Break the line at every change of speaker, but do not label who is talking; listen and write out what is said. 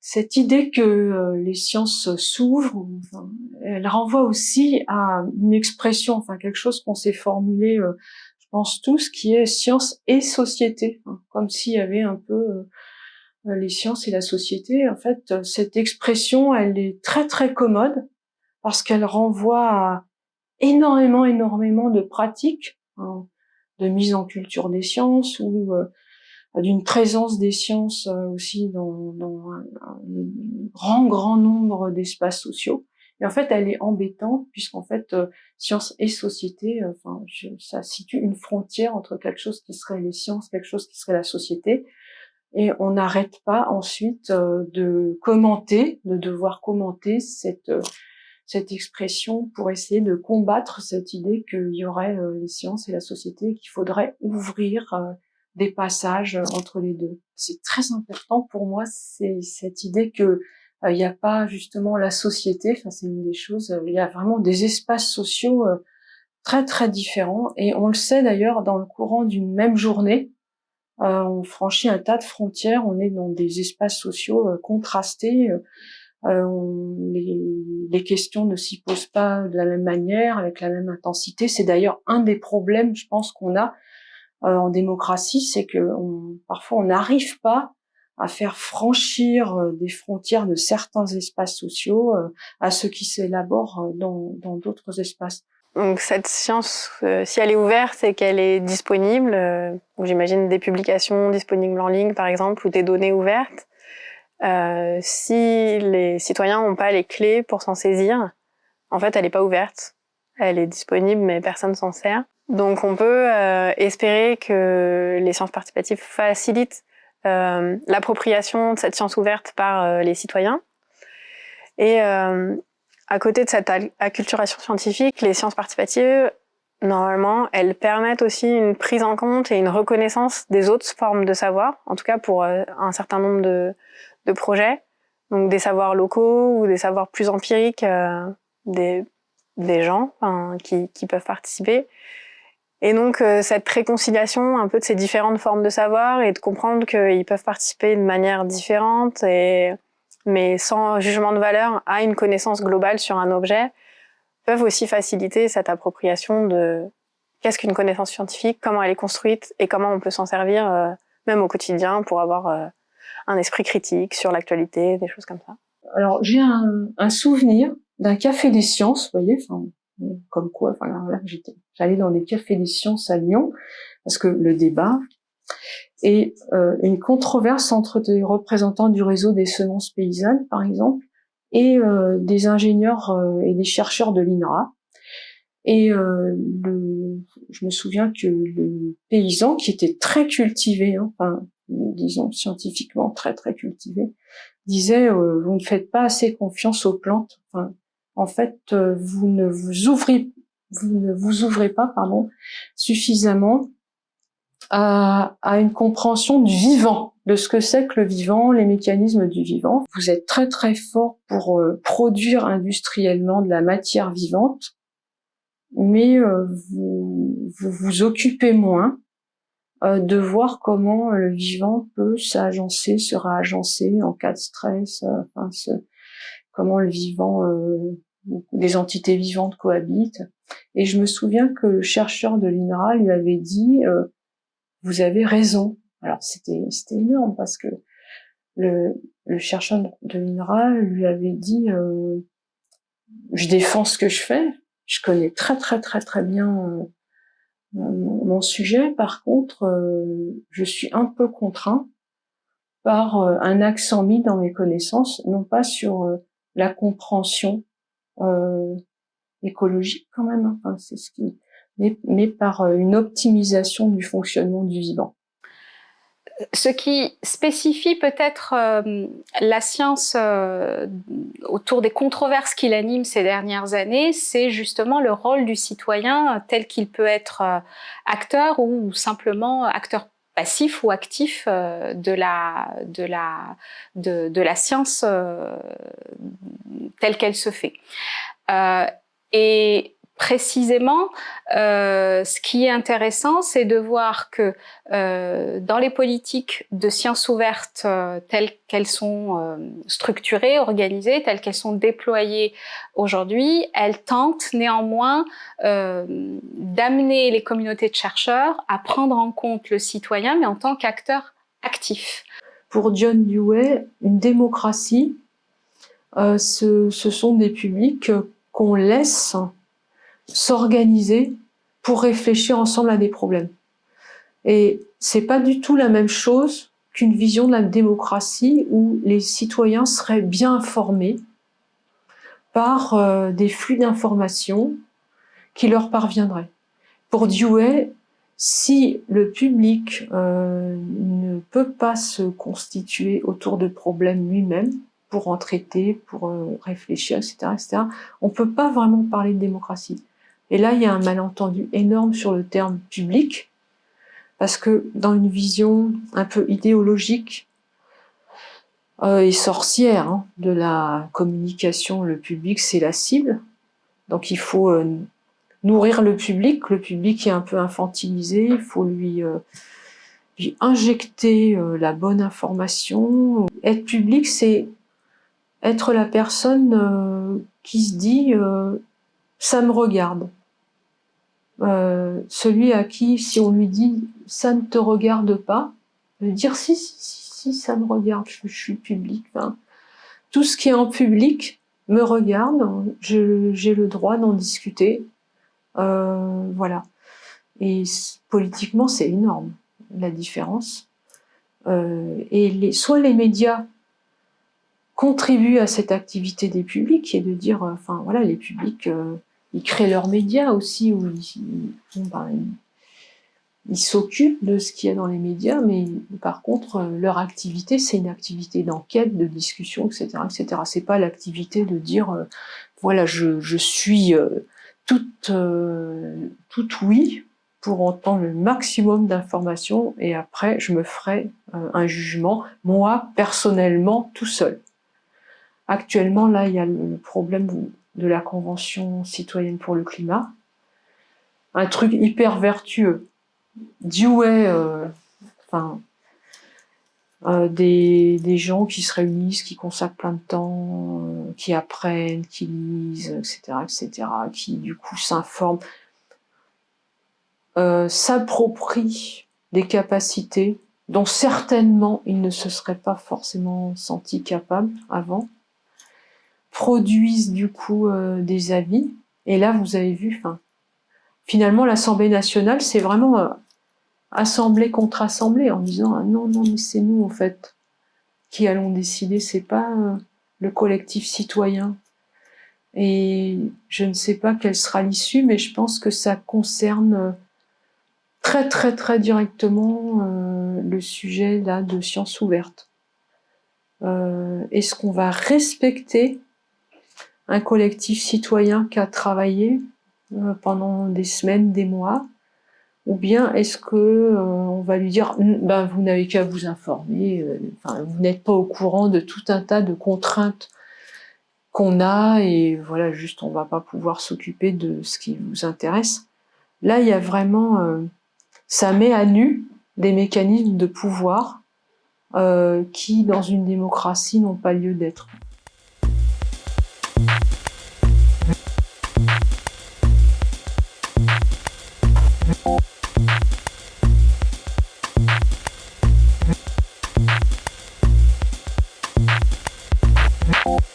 cette, idée que euh, les sciences s'ouvrent, elle renvoie aussi à une expression, enfin quelque chose qu'on s'est formulé, euh, je pense tous, qui est science et société, comme s'il y avait un peu euh, les sciences et la société. En fait, cette expression, elle est très très commode parce qu'elle renvoie à énormément, énormément de pratiques hein, de mise en culture des sciences ou d'une présence des sciences euh, aussi dans, dans un, grand, grand nombre d'espaces sociaux. Et en fait, elle est embêtante puisqu'en fait, euh, science et société, enfin, ça situe une frontière entre quelque chose qui serait les sciences, quelque chose qui serait la société. Et on n'arrête pas ensuite de commenter, de devoir commenter cette cette expression pour essayer de combattre cette idée qu'il y aurait euh, les sciences et la société, qu'il faudrait ouvrir euh, des passages entre les deux. C'est très important pour moi, c'est cette idée que euh, il n'y a pas justement la société, enfin c'est une des choses, il y a vraiment des espaces sociaux très très différents et on le sait d'ailleurs dans le courant d'une même journée, on franchit un tas de frontières, on est dans des espaces sociaux contrastés euh, les, questions ne s'y posent pas de la même manière, avec la même intensité. C'est d'ailleurs un des problèmes, je pense, qu'on a euh, en démocratie, c'est que on, parfois on n'arrive pas à faire franchir euh, des frontières de certains espaces sociaux à ceux qui s'élaborent dans d'autres espaces.
Donc cette science, si elle est ouverte et qu'elle est disponible, j'imagine des publications disponibles en ligne par exemple ou des données ouvertes, euh, si les citoyens n'ont pas les clés pour s'en saisir, en fait, elle n'est pas ouverte. Elle est disponible, mais personne s'en sert. Donc, on peut euh, espérer que les sciences participatives facilitent euh, l'appropriation de cette science ouverte par euh, les citoyens. Et euh, à côté de cette acculturation scientifique, les sciences participatives, normalement, elles permettent aussi une prise en compte et une reconnaissance des autres formes de savoir, en tout cas pour un certain nombre de, de projets, donc des savoirs locaux ou des savoirs plus empiriques euh, des, des gens qui, qui peuvent participer. Et donc euh, cette réconciliation un peu de ces différentes formes de savoir et de comprendre qu'ils peuvent participer de manière différente et mais sans jugement de valeur à une connaissance globale sur un objet peuvent aussi faciliter cette appropriation de qu'est-ce qu'une connaissance scientifique, comment elle est construite et comment on peut s'en servir euh, même au quotidien pour avoir un esprit critique sur l'actualité, des choses comme ça.
Alors, j'ai un, un, souvenir d'un café des sciences, vous voyez, enfin, comme quoi, voilà, j'étais, j'allais dans des cafés des sciences à Lyon, parce que le débat et euh, une controverse entre des représentants du réseau des semences paysannes, par exemple, et euh, des ingénieurs euh, et des chercheurs de l'INRA. Et euh, le, je me souviens que le paysan, qui était très cultivé, hein, enfin, disons scientifiquement très très cultivé, disait euh, vous ne faites pas assez confiance aux plantes. Enfin, en fait, euh, vous ne vous ouvrez pas pardon suffisamment à, une compréhension du vivant, de ce que c'est que le vivant, les mécanismes du vivant. Vous êtes très très fort pour euh, produire industriellement de la matière vivante, mais vous, vous vous occupez moins euh, de voir comment le vivant peut s'agencer, se réagencer en cas de stress, euh, enfin, comment le vivant, euh, des entités vivantes cohabitent. Et je me souviens que le chercheur de l'INRA lui avait dit vous avez raison. Alors c'était énorme parce que le, le chercheur de l'INRA lui avait dit je défends ce que je fais, je connais très très très très bien mon sujet, par contre, euh, je suis un peu contraint par euh, un accent mis dans mes connaissances, non pas sur euh, la compréhension écologique quand même, hein, c'est ce mais par une optimisation du fonctionnement du vivant
ce qui spécifie peut-être euh, la science euh, autour des controverses qui l'animent ces dernières années, c'est justement le rôle du citoyen tel qu'il peut être euh, acteur ou simplement acteur passif ou actif de la la de, de la science telle qu'elle se fait. Précisément, euh, ce qui est intéressant, c'est de voir que euh, dans les politiques de sciences ouvertes euh, telles qu'elles sont structurées, organisées, telles qu'elles sont déployées aujourd'hui, elles tentent néanmoins d'amener les communautés de chercheurs à prendre en compte le citoyen, mais en tant qu'acteur actif.
Pour John Dewey, une démocratie, ce sont des publics qu'on laisse s'organiser pour réfléchir ensemble à des problèmes. Et c'est pas du tout la même chose qu'une vision de la démocratie où les citoyens seraient bien informés par euh, des flux d'informations qui leur parviendraient. Pour Dewey, si le public euh, ne peut pas se constituer autour de problèmes lui-même, pour en traiter, pour euh, réfléchir, etc., etc., on ne peut pas vraiment parler de démocratie. Et là, il y a un malentendu énorme sur le terme public, parce que dans une vision un peu idéologique euh, et sorcière hein, de la communication, le public, c'est la cible. Donc il faut euh, nourrir le public, le public est un peu infantilisé, il faut lui, euh, lui injecter la bonne information. Être public, c'est être la personne qui se dit ça me regarde ». Euh, celui à qui, si on lui dit « ça ne te regarde pas », dire si, si, si, si, ça me regarde, je, suis public. Enfin, tout ce qui est en public me regarde, j'ai le droit d'en discuter. Euh, voilà. Et politiquement, c'est énorme, la différence. Euh, et les, soit les médias contribuent à cette activité des publics, et de dire, enfin voilà, les publics... Ils créent leurs médias aussi, où ils, ben, ils s'occupent de ce qu'il y a dans les médias, mais par contre, euh, leur activité, c'est une activité d'enquête, de discussion, etc. etc. C'est pas l'activité de dire, euh, voilà, je, je suis euh, toute, euh, toute oui pour entendre le maximum d'informations et après, je me ferai euh, un jugement, moi, personnellement, tout seul. Actuellement, là, il y a le problème de la Convention citoyenne pour le climat, un truc hyper vertueux. Dewey, euh, enfin, euh, des, des, gens qui se réunissent, qui consacrent plein de temps, euh, qui apprennent, qui lisent, etc., etc., qui du coup s'informent, s'approprient des capacités dont certainement ils ne se seraient pas forcément sentis capables avant, produisent du coup euh, des avis. Et là, vous avez vu, enfin, finalement, l'Assemblée nationale, c'est vraiment euh, assemblée contre assemblée, en disant ah, non, non, mais c'est nous en fait qui allons décider, c'est pas euh, le collectif citoyen. Et je ne sais pas quelle sera l'issue, mais je pense que ça concerne très très très directement le sujet là de sciences ouvertes. Euh, Est-ce qu'on va respecter collectif citoyen qui a travaillé euh, pendant des semaines, des mois, ou bien est-ce que euh, on va lui dire ben vous n'avez qu'à vous informer, euh, vous n'êtes pas au courant de tout un tas de contraintes qu'on a et voilà juste on va pas pouvoir s'occuper de ce qui vous intéresse. Là il y a vraiment ça met à nu des mécanismes de pouvoir qui dans une démocratie n'ont pas lieu d'être. Bye.